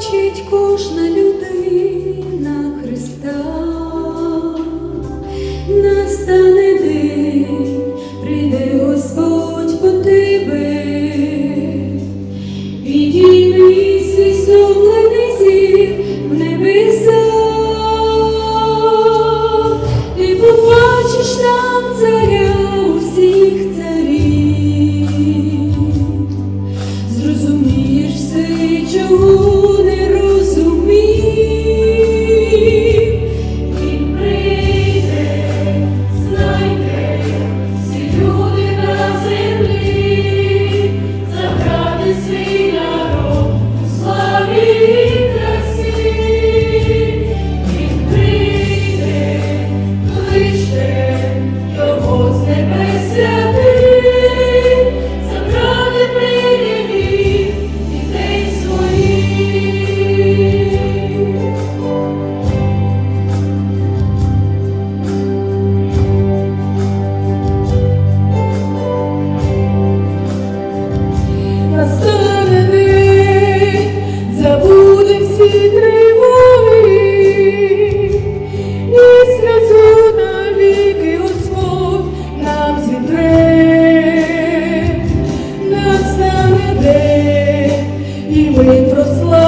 бачить кожна людина Христа, настане день, прийде Господь по тебе, підійми свій сон. Ми прославимо.